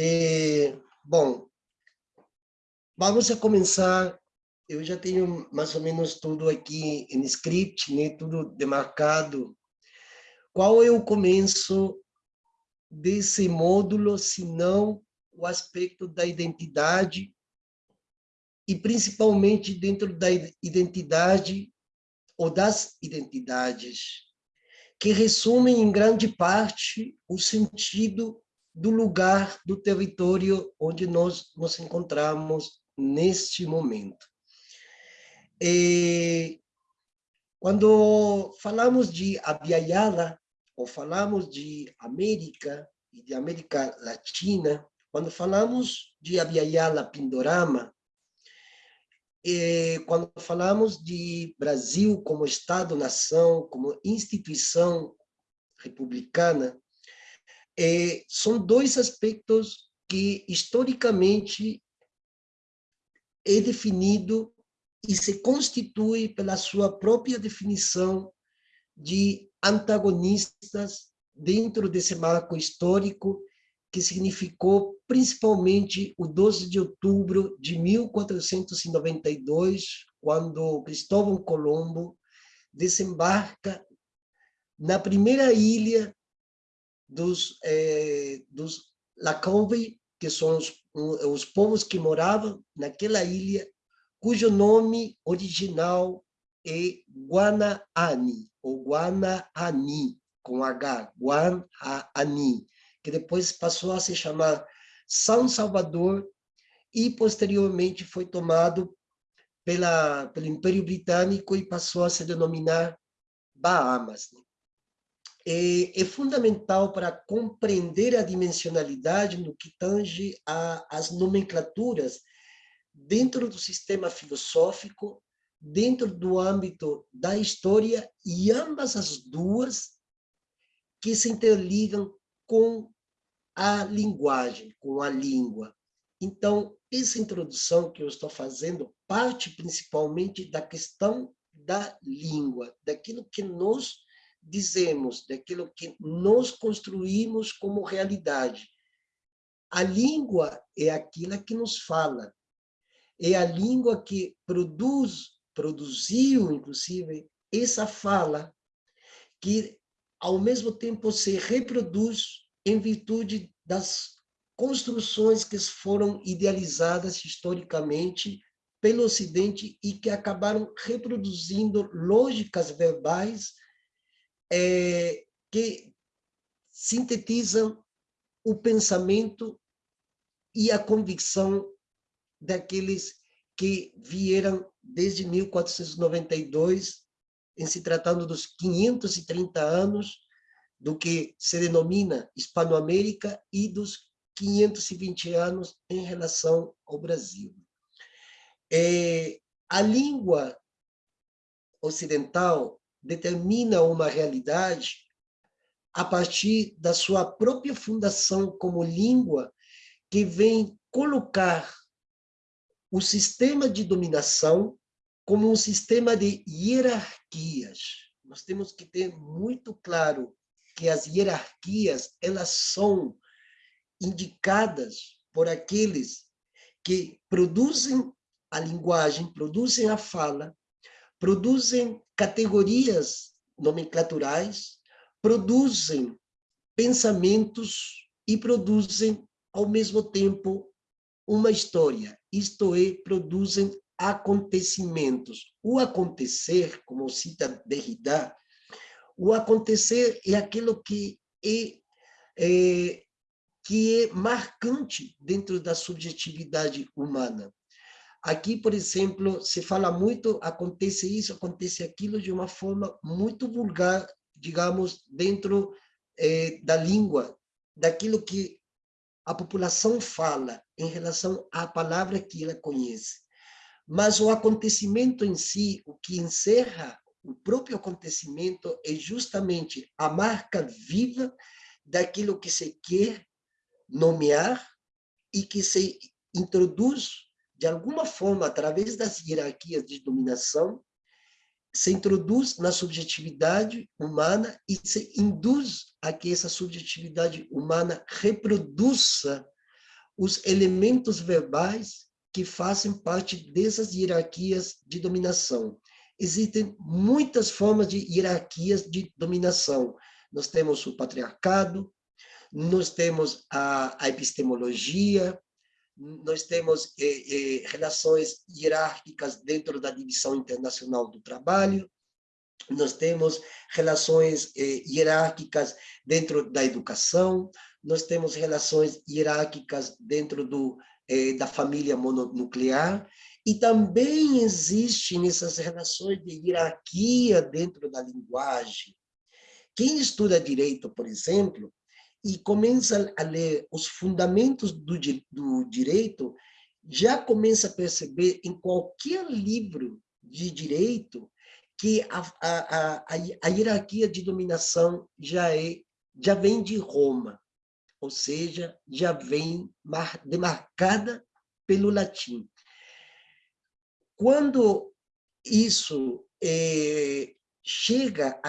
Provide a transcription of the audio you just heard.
É, bom, vamos a começar. Eu já tenho mais ou menos tudo aqui em script, né? tudo demarcado. Qual é o começo desse módulo, se não o aspecto da identidade e principalmente dentro da identidade ou das identidades, que resumem em grande parte o sentido do lugar, do território onde nós nos encontramos neste momento. E, quando falamos de Abiyala, ou falamos de América e de América Latina, quando falamos de Abiyala Pindorama, e quando falamos de Brasil como Estado-nação, como instituição republicana, é, são dois aspectos que, historicamente, é definido e se constitui pela sua própria definição de antagonistas dentro desse marco histórico que significou principalmente o 12 de outubro de 1492, quando Cristóvão Colombo desembarca na primeira ilha dos, eh, dos Lacouve, que são os, os povos que moravam naquela ilha, cujo nome original é Guanaani, ou Guanaani, com H, Guanaani, que depois passou a se chamar São Salvador e posteriormente foi tomado pela, pelo Império Britânico e passou a se denominar Bahamas. É, é fundamental para compreender a dimensionalidade no que tange às nomenclaturas dentro do sistema filosófico, dentro do âmbito da história, e ambas as duas que se interligam com a linguagem, com a língua. Então, essa introdução que eu estou fazendo parte principalmente da questão da língua, daquilo que nós dizemos, daquilo que nós construímos como realidade. A língua é aquilo que nos fala, é a língua que produz, produziu, inclusive, essa fala, que ao mesmo tempo se reproduz em virtude das construções que foram idealizadas historicamente pelo Ocidente e que acabaram reproduzindo lógicas verbais é, que sintetizam o pensamento e a convicção daqueles que vieram desde 1492, em se tratando dos 530 anos do que se denomina Hispanoamérica e dos 520 anos em relação ao Brasil. É, a língua ocidental determina uma realidade a partir da sua própria fundação como língua, que vem colocar o sistema de dominação como um sistema de hierarquias. Nós temos que ter muito claro que as hierarquias elas são indicadas por aqueles que produzem a linguagem, produzem a fala, produzem categorias nomenclaturais, produzem pensamentos e produzem, ao mesmo tempo, uma história, isto é, produzem acontecimentos. O acontecer, como cita Derrida, o acontecer é aquilo que é, é, que é marcante dentro da subjetividade humana. Aqui, por exemplo, se fala muito, acontece isso, acontece aquilo, de uma forma muito vulgar, digamos, dentro eh, da língua, daquilo que a população fala em relação à palavra que ela conhece. Mas o acontecimento em si, o que encerra o próprio acontecimento, é justamente a marca viva daquilo que se quer nomear e que se introduz de alguma forma, através das hierarquias de dominação, se introduz na subjetividade humana e se induz a que essa subjetividade humana reproduza os elementos verbais que fazem parte dessas hierarquias de dominação. Existem muitas formas de hierarquias de dominação. Nós temos o patriarcado, nós temos a, a epistemologia, nós temos eh, eh, relações hierárquicas dentro da divisão internacional do trabalho, nós temos relações eh, hierárquicas dentro da educação, nós temos relações hierárquicas dentro do, eh, da família mononuclear, e também existem essas relações de hierarquia dentro da linguagem. Quem estuda direito, por exemplo, e começa a ler os fundamentos do, do direito, já começa a perceber em qualquer livro de direito que a, a, a, a hierarquia de dominação já, é, já vem de Roma, ou seja, já vem demarcada pelo latim. Quando isso é, chega